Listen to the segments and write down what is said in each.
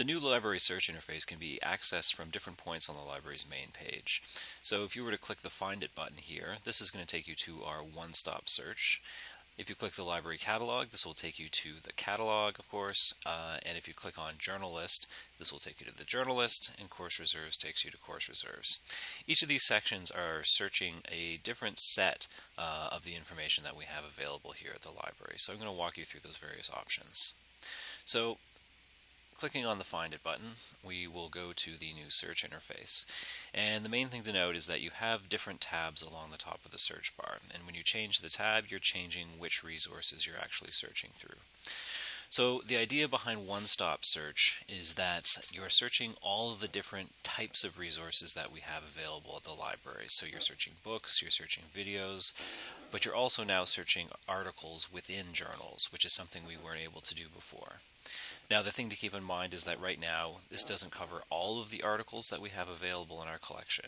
The new library search interface can be accessed from different points on the library's main page. So if you were to click the Find It button here, this is going to take you to our one-stop search. If you click the library catalog, this will take you to the catalog, of course, uh, and if you click on journal list, this will take you to the journal list, and course reserves takes you to course reserves. Each of these sections are searching a different set uh, of the information that we have available here at the library. So I'm going to walk you through those various options. So Clicking on the Find It button, we will go to the new search interface. And the main thing to note is that you have different tabs along the top of the search bar. And when you change the tab, you're changing which resources you're actually searching through. So the idea behind one-stop search is that you're searching all of the different types of resources that we have available at the library. So you're searching books, you're searching videos, but you're also now searching articles within journals, which is something we weren't able to do before. Now, the thing to keep in mind is that right now, this doesn't cover all of the articles that we have available in our collection.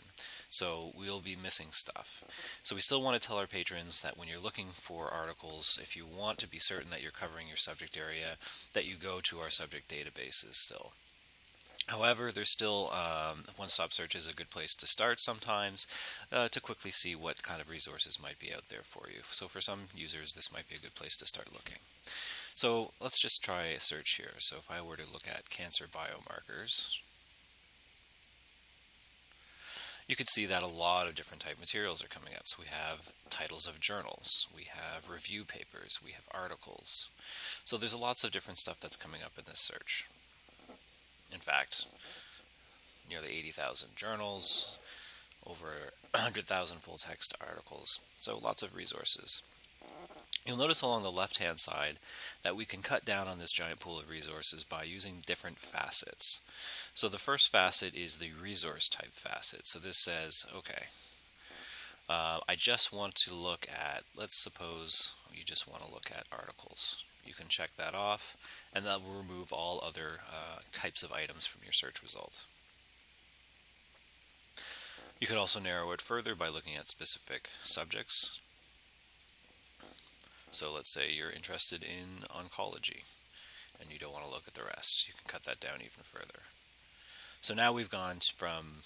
So we'll be missing stuff. So we still want to tell our patrons that when you're looking for articles, if you want to be certain that you're covering your subject area, that you go to our subject databases still. However, there's still um, one-stop search is a good place to start sometimes uh, to quickly see what kind of resources might be out there for you. So for some users, this might be a good place to start looking. So let's just try a search here. So if I were to look at cancer biomarkers, you can see that a lot of different type materials are coming up. So we have titles of journals, we have review papers, we have articles. So there's lots of different stuff that's coming up in this search. In fact, nearly 80,000 journals, over 100,000 full text articles. So lots of resources. You'll notice along the left-hand side that we can cut down on this giant pool of resources by using different facets. So the first facet is the resource type facet. So this says, okay, uh, I just want to look at, let's suppose you just want to look at articles. You can check that off, and that will remove all other uh, types of items from your search result. You could also narrow it further by looking at specific subjects. So let's say you're interested in oncology and you don't want to look at the rest. You can cut that down even further. So now we've gone from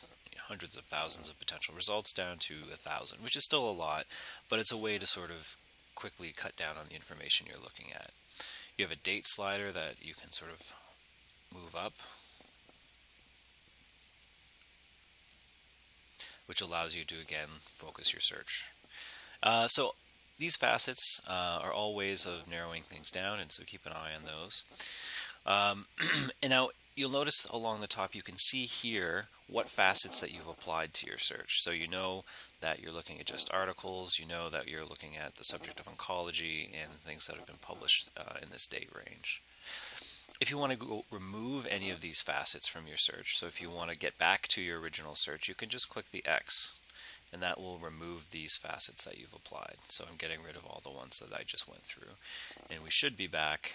hundreds of thousands of potential results down to a thousand, which is still a lot, but it's a way to sort of quickly cut down on the information you're looking at. You have a date slider that you can sort of move up, which allows you to again focus your search. Uh, so these facets uh, are all ways of narrowing things down, and so keep an eye on those. Um, and now you'll notice along the top you can see here what facets that you've applied to your search. So you know that you're looking at just articles, you know that you're looking at the subject of oncology and things that have been published uh, in this date range. If you want to go remove any of these facets from your search, so if you want to get back to your original search, you can just click the X and that will remove these facets that you've applied. So I'm getting rid of all the ones that I just went through. And we should be back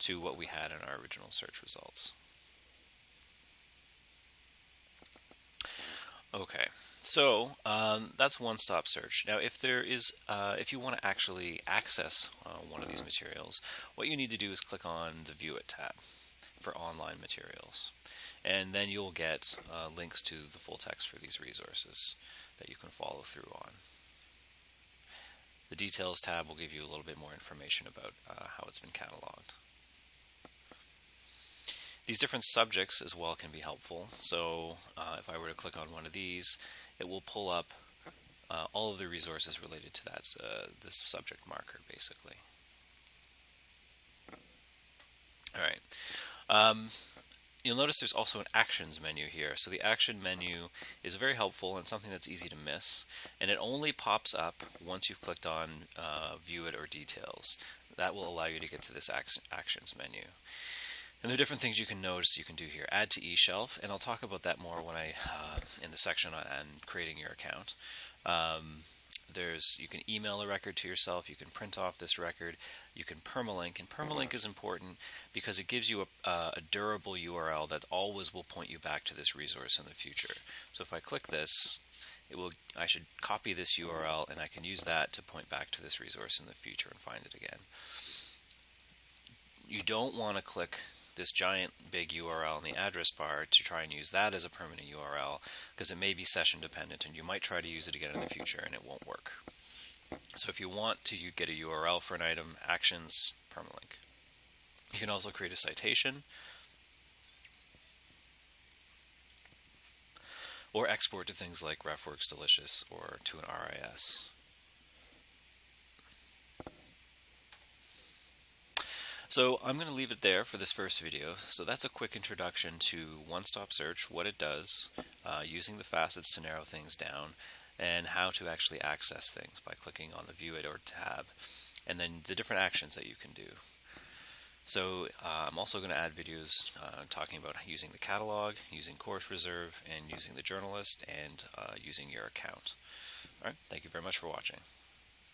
to what we had in our original search results. Okay, so um, that's one-stop search. Now, if there is, uh, if you want to actually access uh, one of these materials, what you need to do is click on the View It tab for online materials, and then you'll get uh, links to the full text for these resources that you can follow through on. The Details tab will give you a little bit more information about uh, how it's been cataloged. These different subjects as well can be helpful. So uh, if I were to click on one of these, it will pull up uh, all of the resources related to that uh, this subject marker, basically. All right. Um, You'll notice there's also an actions menu here. So the action menu is very helpful and something that's easy to miss. And it only pops up once you've clicked on uh, view it or details. That will allow you to get to this actions menu. And there are different things you can notice you can do here. Add to eShelf, and I'll talk about that more when I uh, in the section on, creating your account. Um, there's you can email a record to yourself, you can print off this record, you can permalink, and permalink is important because it gives you a, a, durable URL that always will point you back to this resource in the future. So if I click this, it will I should copy this URL and I can use that to point back to this resource in the future and find it again. You don't want to click this giant big URL in the address bar to try and use that as a permanent URL because it may be session dependent and you might try to use it again in the future and it won't work. So if you want to you get a URL for an item, actions, permalink. You can also create a citation or export to things like RefWorks Delicious or to an RIS. So I'm going to leave it there for this first video. So that's a quick introduction to one-stop search, what it does, uh, using the facets to narrow things down, and how to actually access things by clicking on the View It or tab, and then the different actions that you can do. So uh, I'm also going to add videos uh, talking about using the catalog, using Course Reserve, and using the journal list, and uh, using your account. All right, thank you very much for watching.